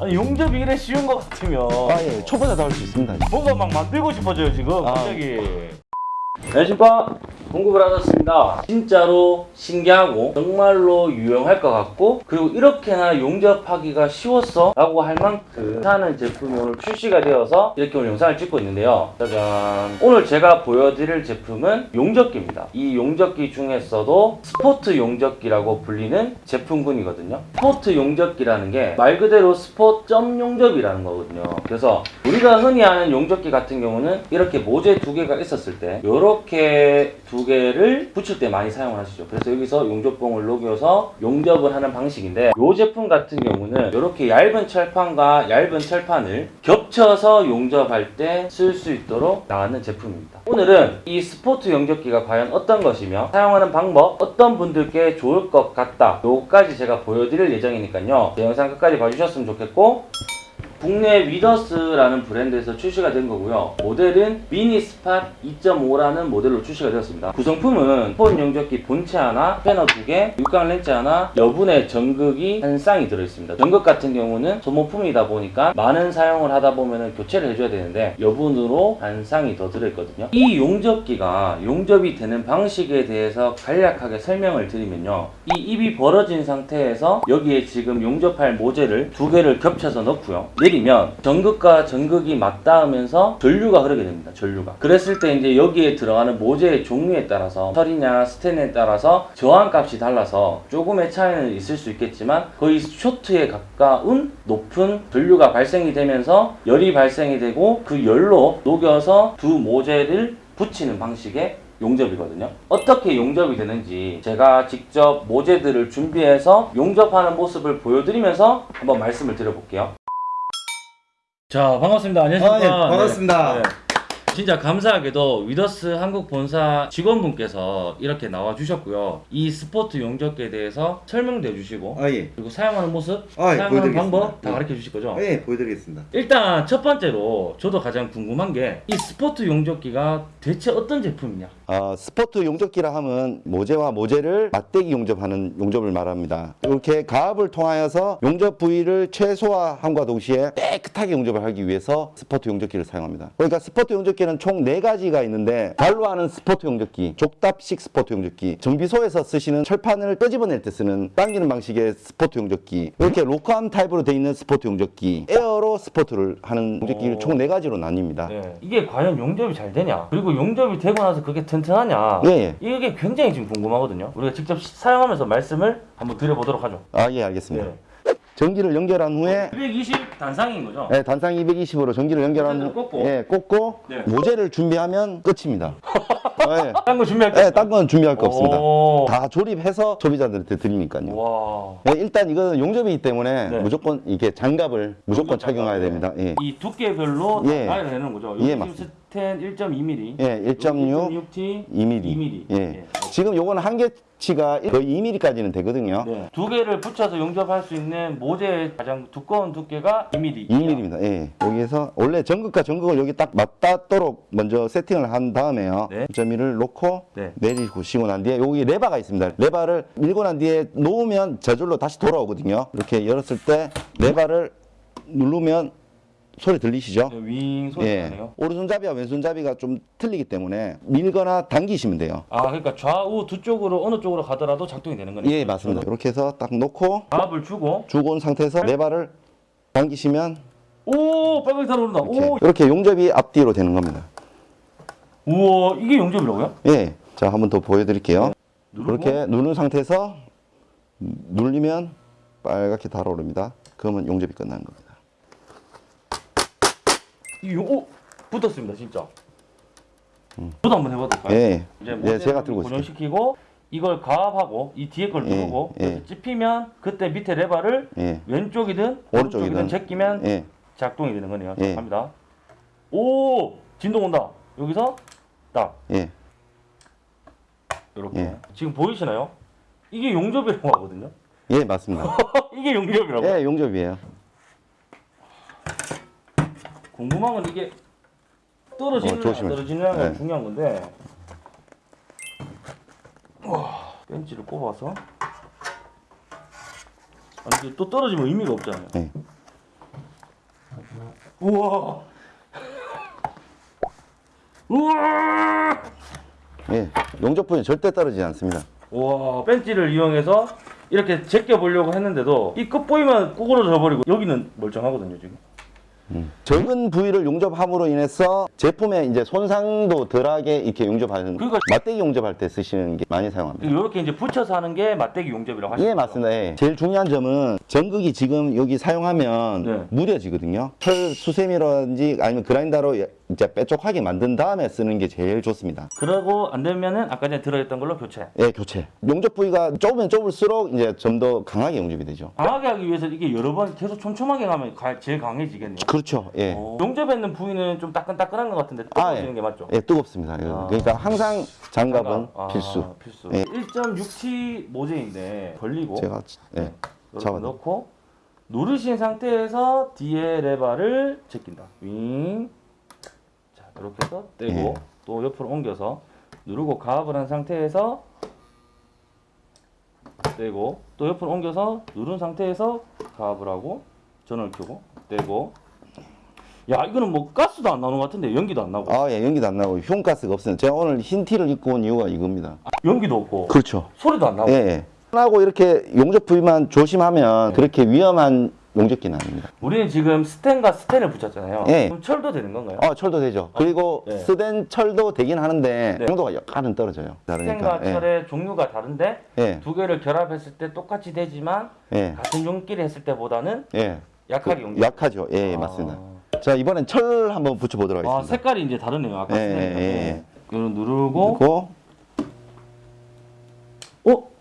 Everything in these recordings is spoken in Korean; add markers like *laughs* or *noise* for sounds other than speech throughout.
아니 용접이 이래 쉬운 것 같으면 아, 예. 초보자도 할 수 있습니다. 뭔가 막 만들고 싶어져요 지금 아. 갑자기 안녕하십니까 공급을 하셨습니다. 진짜로 신기하고 정말로 유용할 것 같고 그리고 이렇게나 용접하기가 쉬웠어? 라고 할 만큼 하는 제품이 오늘 출시가 되어서 이렇게 오늘 영상을 찍고 있는데요. 짜잔. 오늘 제가 보여드릴 제품은 용접기입니다. 이 용접기 중에서도 스포트 용접기라고 불리는 제품군이거든요. 스포트 용접기라는 게 말 그대로 스포트 점 용접이라는 거거든요. 그래서 우리가 흔히 아는 용접기 같은 경우는 이렇게 모재 두 개가 있었을 때 이렇게 두 개를 붙일 때 많이 사용을 하시죠. 그래서 여기서 용접봉을 녹여서 용접을 하는 방식인데 이 제품 같은 경우는 이렇게 얇은 철판과 얇은 철판을 겹쳐서 용접할 때 쓸 수 있도록 나왔는 제품입니다. 오늘은 이 스포트 용접기가 과연 어떤 것이며 사용하는 방법 어떤 분들께 좋을 것 같다. 요까지 제가 보여드릴 예정이니까요. 제 영상 끝까지 봐주셨으면 좋겠고 국내 위더스라는 브랜드에서 출시가 된 거고요. 모델은 미니 스팟 2.5라는 모델로 출시가 되었습니다. 구성품은 폰 용접기 본체 하나, 패너 두 개, 육각 렌즈 하나, 여분의 전극이 한 쌍이 들어있습니다. 전극 같은 경우는 소모품이다 보니까 많은 사용을 하다 보면 교체를 해줘야 되는데 여분으로 한 쌍이 더 들어있거든요. 이 용접기가 용접이 되는 방식에 대해서 간략하게 설명을 드리면요. 이 입이 벌어진 상태에서 여기에 지금 용접할 모재를 두 개를 겹쳐서 넣고요. 내리면 전극과 전극이 맞닿으면서 전류가 흐르게 됩니다. 전류가. 그랬을 때 이제 여기에 들어가는 모재의 종류에 따라서 철이냐 스텐에 따라서 저항값이 달라서 조금의 차이는 있을 수 있겠지만 거의 쇼트에 가까운 높은 전류가 발생이 되면서 열이 발생이 되고 그 열로 녹여서 두 모재를 붙이는 방식의 용접이거든요. 어떻게 용접이 되는지 제가 직접 모재들을 준비해서 용접하는 모습을 보여드리면서 한번 말씀을 드려볼게요. 자 반갑습니다. 안녕하십니까. 아, 예, 반갑습니다. 네. 진짜 감사하게도 위더스 한국 본사 직원분께서 이렇게 나와 주셨고요. 이 스포트 용접기에 대해서 설명도 해주시고 아, 예. 그리고 사용하는 모습, 아, 예, 사용하는 보여드리겠습니다. 방법 다 예. 가르쳐 주실 거죠? 아, 예, 보여드리겠습니다. 일단 첫 번째로 저도 가장 궁금한 게 이 스포트 용접기가 대체 어떤 제품이냐? 어, 스포트 용접기라 하면 모재와 모재를 맞대기 용접하는 용접을 말합니다. 이렇게 가압을 통하여서 용접 부위를 최소화함과 동시에 깨끗하게 용접을 하기 위해서 스포트 용접기를 사용합니다. 그러니까 스포트 용접기 는총 네가지가 있는데 발로 하는 스포트 용접기, 족답식 스포트 용접기, 정비소에서 쓰시는 철판을 끄집어낼 때 쓰는 당기는 방식의 스포트 용접기, 이렇게 로크암 타입으로 되어 있는 스포트 용접기, 에어로 스포트를 하는 용접기를 오. 총 네가지로 나뉩니다. 네. 이게 과연 용접이 잘 되냐? 그리고 용접이 되고 나서 그게 튼튼하냐? 예, 예. 이게 굉장히 지금 궁금하거든요. 우리가 직접 시- 사용하면서 말씀을 한번 드려보도록 하죠. 아, 예, 알겠습니다. 네. 전기를 연결한 후에 220 단상인 거죠? 네, 단상 220으로 전기를 연결한 모재를 꽂고. 예, 꽂고 네. 모재를 준비하면 끝입니다. *laughs* 예. 딴거 준비할게요. 예, 딴건 준비할 거 없습니다. 오. 다 조립해서 소비자들한테 드리니까요. 와. 예, 일단 이거는 용접이기 때문에 네. 무조건 이게 장갑을 무조건 착용해야. 됩니다. 예. 이 두께별로 예. 다 가야 되는 거죠? 예, 맞습니다. 스텐 1.2mm. 예, 1.6, 1.6T, 2mm. 2mm. 예. 지금 요거는 한계치가 거의 2mm까지는 되거든요. 네. 두 개를 붙여서 용접할 수 있는 모재의 가장 두꺼운 두께가 2mm. 2mm입니다. 예. 여기에서 원래 전극과 전극을 여기 딱 맞닿도록 먼저 세팅을 한 다음에요. 네. 1.1을 놓고 네. 내리고 시고 난 뒤에 여기 레바가 있습니다. 레바를 밀고 난 뒤에 놓으면 저절로 다시 돌아오거든요. 이렇게 열었을 때 레바를 누르면 소리 들리시죠? 네, 윙 소리 예. 나네요. 오른손잡이와 왼손잡이가 좀 틀리기 때문에 밀거나 당기시면 돼요. 아, 그러니까 좌우 두 쪽으로 어느 쪽으로 가더라도 작동이 되는 거네요. 예, 맞습니다. 이렇게 해서 딱 놓고 가압을 주고 주고 온 상태에서 레바를 당기시면 오, 빨갛게 달아오른다. 이렇게, 오, 이렇게 용접이 앞뒤로 되는 겁니다. 우와, 이게 용접이라고요? 예. 자, 한번 더 보여드릴게요. 누르고? 이렇게 누른 상태에서 눌리면 빨갛게 달아오릅니다. 그러면 용접이 끝나는 겁니다. 이 용- 오, 붙었습니다, 진짜. 저도 한번 해봐도 될까요? 예. 이제 예, 제가 들고. 고정시키고 이걸 가압하고 이 뒤에 걸 예, 누르고 예. 찝히면 그때 밑에 레바를 예. 왼쪽이든 오른쪽이든. 오른쪽이든 제끼면 예. 작동이 되는 거네요. 예. 자, 갑니다. 오, 진동 온다. 여기서 딱 예. 이렇게 예. 지금 보이시나요? 이게 용접이라고 하거든요. 예, 맞습니다. *laughs* 이게 용접이라고. 예, 용접이에요. 궁금한 건 이게 떨어지는 어. 떨어지느냐가 네. 중요한 건데 와 벤치를 꼽아서 아, 이게 또 떨어지면 의미가 없잖아요. 네. 우와. 우와. 예, 용접 부위는 절대 떨어지지 않습니다. 와 벤치를 이용해서 이렇게 제껴 보려고 했는데도 이 끝 보이면 구부러져 버리고 여기는 멀쩡하거든요 지금. 적은 부위를 용접함으로 인해서 제품의 이제 손상도 덜하게 이렇게 용접하는 그러니까- 맞대기 용접할 때 쓰시는 게 많이 사용합니다. 이렇게 이제 붙여서 하는 게 맞대기 용접이라고 하시죠. 예, 맞습니다. 예. 제일 중요한 점은 전극이 지금 여기 사용하면 네. 무뎌지거든요. 철 수세미라든지 아니면 그라인더로 이제 빼쪽하게 만든 다음에 쓰는 게 제일 좋습니다. 그러고 안 되면은 아까 전에 들어있던 걸로 교체. 예, 교체. 용접 부위가 좁으면 좁을수록 이제 좀 더 강하게 용접이 되죠. 강하게 하기 위해서 이게 여러 번 계속 촘촘하게 가면 가- 제일 강해지겠네요. 그렇죠. 예. 어, 용접에 있는 부위는 좀 따끈따끈한 것 같은데 아, 뜨거워지는 예. 게 맞죠? 예, 뜨겁습니다. 아. 그러니까 항상 장갑은 아, 필수. 필수. 예. 1.67 모재인데 벌리고 제가 예. 이렇게 잡아놔. 넣고 누르신 상태에서 뒤에 레바를 제낀다. 윙. 자, 이렇게 해서 떼고 예. 또 옆으로 옮겨서 누르고 가압을 한 상태에서 떼고 또 옆으로 옮겨서 누른 상태에서 가압을 하고 전원을 켜고 떼고 야 이거는 뭐 가스도 안 나오는 것 같은데 연기도 안 나고 아, 예, 연기도 안 나고 흉가스가 없어요. 제가 오늘 흰 티를 입고 온 이유가 이겁니다. 연기도 없고 그렇죠. 소리도 안 나고 예, 예. 하고 이렇게 용접 부위만 조심하면 네. 그렇게 위험한 용접기는 아닙니다. 우리는 지금 스텐과 스텐을 붙였잖아요 예. 그럼 철도 되는 건가요? 어, 철도 되죠. 그리고 네. 스텐 철도 되긴 하는데 네. 강도가 약간은 떨어져요. 스텐과 다르니까. 예. 철의 종류가 다른데 예. 두 개를 결합했을 때 똑같이 되지만 예. 같은 용접을 했을 때보다는 예. 약하게 용기. 약하죠. 예, 아. 맞습니다. 자, 이번엔 철 한번 붙여 보도록 아 하겠습니다. 색깔이 이제 다르네요. 아까 예, 스텐이랑. 예, 예. 이거 누르고 그리고 어?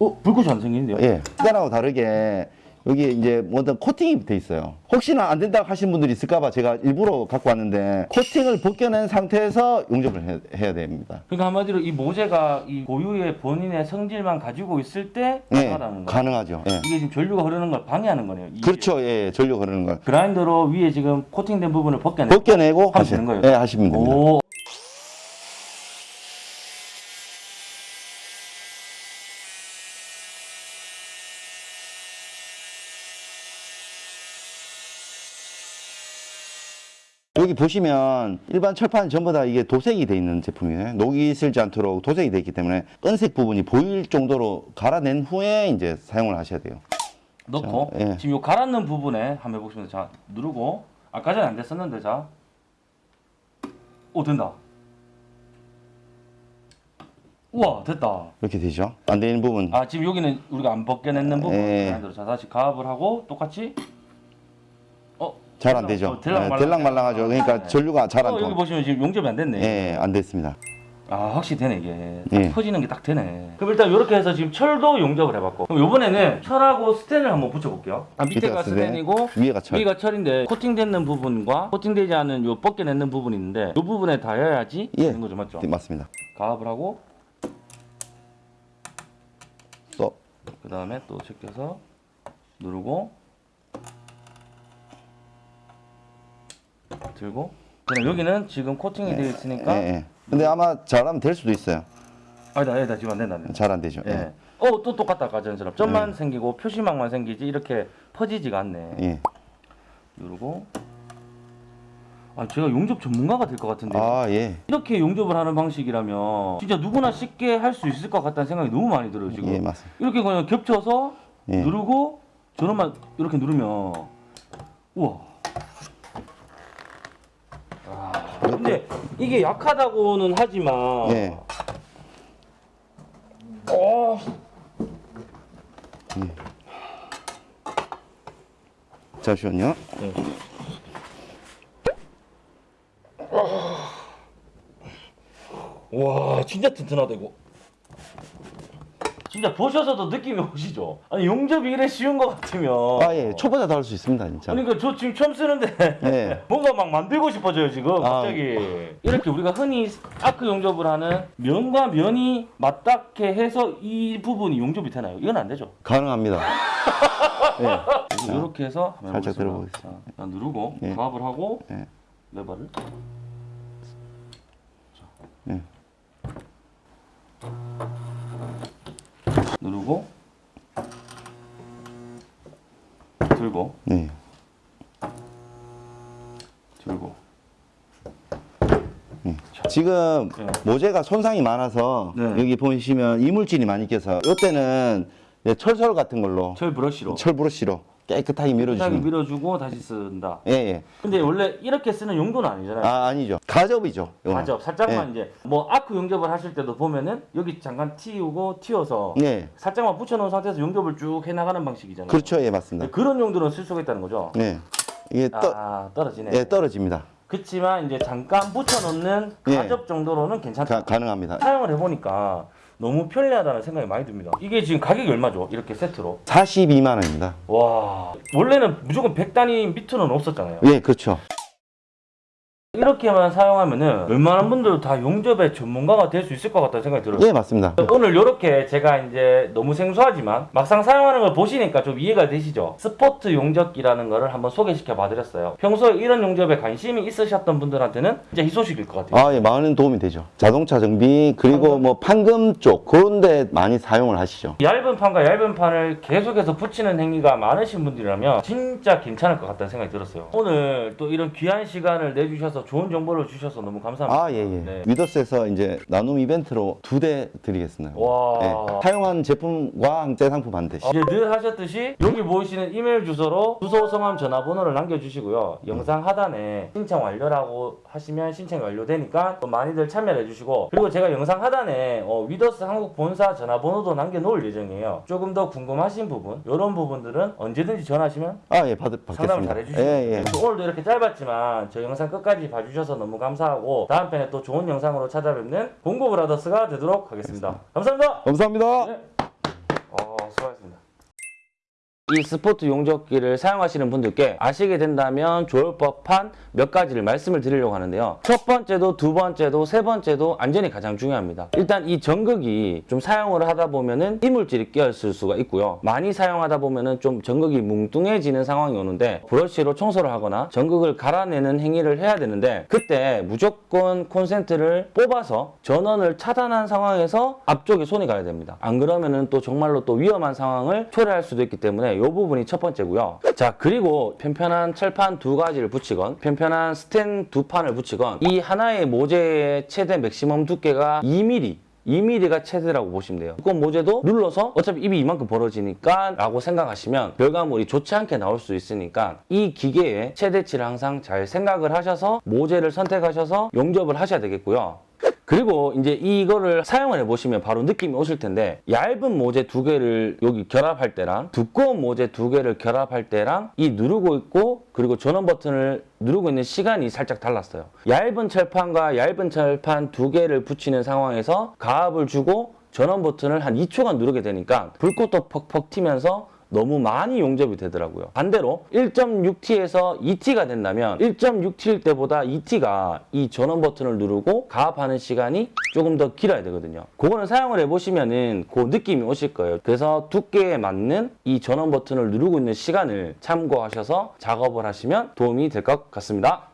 어 불꽃이 안 생기는데요? 예. 스덴하고 다르게 여기 이제 어떤 코팅이 돼 있어요. 혹시나 안 된다고 하시는 분들이 있을까봐 제가 일부러 갖고 왔는데 코팅을 벗겨낸 상태에서 용접을 해, 해야 됩니다. 그러니까 한마디로 이 모재가 이 고유의 본인의 성질만 가지고 있을 때 예, 가능하다는 거예요. 가능하죠. 예. 이게 지금 전류가 흐르는 걸 방해하는 거네요. 이 그렇죠. 예, 전류 흐르는 걸 그라인더로 위에 지금 코팅된 부분을 벗겨내. 벗겨내고 하면 되는 거예요? 예, 하시면 됩니다. 오. 여기 보시면 일반 철판 전부 다 이게 도색이 돼 있는 제품이에요. 녹이 슬지 않도록 도색이 돼 있기 때문에 은색 부분이 보일 정도로 갈아낸 후에 이제 사용을 하셔야 돼요. 넣고 자, 예. 지금 요 갈았는 부분에 한번 해보겠습니다. 자 누르고 아까 전에 안 됐었는데 자. 오 된다. 우와 됐다. 이렇게 되죠. 안 되는 부분. 아 지금 여기는 우리가 안 벗겨냈는 부분. 예. 다시 가압을 하고 똑같이. 어. 잘안 되죠. 어, 들락말락. 예, 들락말랑하죠. 그러니까 네. 전류가 잘안 어, 여기. 보시면 지금 용접이 안 됐네. 예, 안 됐습니다. 아 확실히 되네 이게 예. 퍼지는 게 딱 되네 그럼 일단 이렇게 해서 지금 철도 용접을 해봤고 그럼 이번에는 철하고 스텐을 한번 붙여볼게요 아, 밑에가 밑에가 스텐, 스텐이고 위에가 철. 위가 철인데 코팅되는 부분과 코팅되지 않은 요 벗겨내는 부분이 있는데 이 부분에 닿아야지 예. 되는 거죠 맞죠? 네, 맞습니다. 가압을 하고 또그 다음에 또 제껴서 누르고 들고 그럼 여기는 지금 코팅이 되어 있으니까 예, 예. 근데 아마 잘하면 될 수도 있어요. 아니다 아니다 지금 안 된다 잘 안 되죠. 예. 예. 어, 또 똑같다 아까 전처럼 점만 생기고 표시망만 생기지 이렇게 퍼지지가 않네. 예. 누르고. 아, 제가 용접 전문가가 될 것 같은데. 아, 예. 이렇게 용접을 하는 방식이라면 진짜 누구나 쉽게 할 수 있을 것 같다는 생각이 너무 많이 들어요 지금. 예, 맞습니다. 이렇게 그냥 겹쳐서 예. 누르고 전원만 이렇게 누르면 우와. 아, 근데 이게 약하다고는 하지만 예. 어. 잠시만요. 와 진짜 튼튼하다 이거 진짜 보셔서도 느낌이 오시죠? 아니 용접이 이래 쉬운 것 같으면 아, 예. 초보자도 할수 있습니다, 진짜. 그러니까 저 지금 처음 쓰는데 예. *laughs* 뭔가 막 만들고 싶어져요 지금 아. 갑자기 이렇게 우리가 흔히 아크 용접을 하는 면과 면이 맞닿게 해서 이 부분이 용접이 되나요? 이건 안 되죠 가능합니다. *laughs* 예. 이렇게 해서 살짝. 들어보겠습니다. 자, 누르고 예. 가압을 하고 예. 레버를 예. 지금 네. 모재가 손상이 많아서 네. 여기 보시면 이물질이 많이 껴서 이때는 이제 철설 같은 걸로 철 브러쉬로 철 브러쉬로 깨끗하게 깨끗하게 밀어주시면 밀어주고 다시 쓴다. 예, 예. 근데 원래 이렇게 쓰는 용도는 아니잖아요. 아, 아니죠. 가접이죠. 이거는. 가접 살짝만 예. 이제 뭐 아크 용접을 하실 때도 보면은 여기 잠깐 틔우고 틔워서 예. 살짝만 붙여놓은 상태에서 용접을 쭉 해나가는 방식이잖아요. 그렇죠. 예, 맞습니다. 네, 그런 용도는 쓸 수가 있다는 거죠. 예. 이게 떠, 아 떨어지네. 예, 떨어집니다. 그렇지만 이제 잠깐 붙여놓는 예. 가접 정도로는 괜찮다. 가, 가능합니다. 사용을 해보니까 너무 편리하다는 생각이 많이 듭니다. 이게 지금 가격이 얼마죠? 이렇게 세트로. 42만 원입니다. 와 원래는 무조건 100단위 밑으로는 없었잖아요. 예, 그렇죠. 이렇게만 사용하면은 웬만한 분들도 다 용접의 전문가가 될 수 있을 것 같다는 생각이 들어요. 예, 맞습니다. 오늘 이렇게 제가 이제 너무 생소하지만 막상 사용하는 걸 보시니까 좀 이해가 되시죠? 스포트 용접기라는 거를 한번 소개시켜 봐드렸어요. 평소에 이런 용접에 관심이 있으셨던 분들한테는 진짜 희소식일 것 같아요. 아, 예, 많은 도움이 되죠. 자동차 정비 그리고 뭐 판금 쪽 그런 데 많이 사용을 하시죠. 얇은 판과 얇은 판을 계속해서 붙이는 행위가 많으신 분들이라면 진짜 괜찮을 것 같다는 생각이 들었어요. 오늘 또 이런 귀한 시간을 내주셔서 좋은 정보를 주셔서 너무 감사합니다. 아, 예, 예. 네. 위더스에서 이제 나눔 이벤트로 두 대 드리겠습니다. 와. 예. 사용한 제품과 새 상품 반드시. 이제 늘 하셨듯이 여기 보이시는 이메일 주소로 주소, 성함, 전화번호를 남겨주시고요. 영상 하단에 신청 완료라고 하시면 신청이 완료되니까 또 많이들 참여해 주시고 그리고 제가 영상 하단에 어, 위더스 한국 본사 전화번호도 남겨놓을 예정이에요. 조금 더 궁금하신 부분 이런 부분들은 언제든지 전화하시면 아, 예, 받, 상담을 받겠습니다. 잘 해주시고 예, 예. 오늘도 이렇게 짧았지만 저 영상 끝까지 봐 주셔서 너무 감사하고 다음 편에 또 좋은 영상으로 찾아뵙는 공고 브라더스가 되도록 하겠습니다. 감사합니다. 감사합니다. 네. 어, 수고하셨습니다. 이 스포트 용접기를 사용하시는 분들께 아시게 된다면 좋을 법한 몇 가지를 말씀을 드리려고 하는데요. 첫 번째도 두 번째도 세 번째도 안전이 가장 중요합니다. 일단 이 전극이 좀 사용을 하다 보면은 이물질이 끼었을 수가 있고요. 많이 사용하다 보면은 좀 전극이 뭉뚱해지는 상황이 오는데 브러쉬로 청소를 하거나 전극을 갈아내는 행위를 해야 되는데 그때 무조건 콘센트를 뽑아서 전원을 차단한 상황에서 앞쪽에 손이 가야 됩니다. 안 그러면은 또 정말로 또 위험한 상황을 초래할 수도 있기 때문에 이 부분이 첫 번째고요. 자 그리고 편편한 철판 두 가지를 붙이건 편편한 스텐 두 판을 붙이건 이 하나의 모재의 최대 맥시멈 두께가 2mm 2mm가 최대라고 보시면 돼요. 두꺼운 모재도 눌러서 어차피 입이 이만큼 벌어지니까 라고 생각하시면 결과물이 좋지 않게 나올 수 있으니까 이 기계의 최대치를 항상 잘 생각을 하셔서 모재를 선택하셔서 용접을 하셔야 되겠고요. 그리고 이제 이거를 사용을 해보시면 바로 느낌이 오실 텐데 얇은 모재 두 개를 여기 결합할 때랑 두꺼운 모재 두 개를 결합할 때랑 이 누르고 있고 그리고 전원 버튼을 누르고 있는 시간이 살짝 달랐어요. 얇은 철판과 얇은 철판 두 개를 붙이는 상황에서 가압을 주고 전원 버튼을 한 2초간 누르게 되니까 불꽃도 퍽퍽 튀면서 너무 많이 용접이 되더라고요. 반대로 1.6T에서 2T가 된다면 1.6T일 때보다 2T가 이 전원 버튼을 누르고 가압하는 시간이 조금 더 길어야 되거든요. 그거는 사용을 해보시면은 그 느낌이 오실 거예요. 그래서 두께에 맞는 이 전원 버튼을 누르고 있는 시간을 참고하셔서 작업을 하시면 도움이 될 것 같습니다.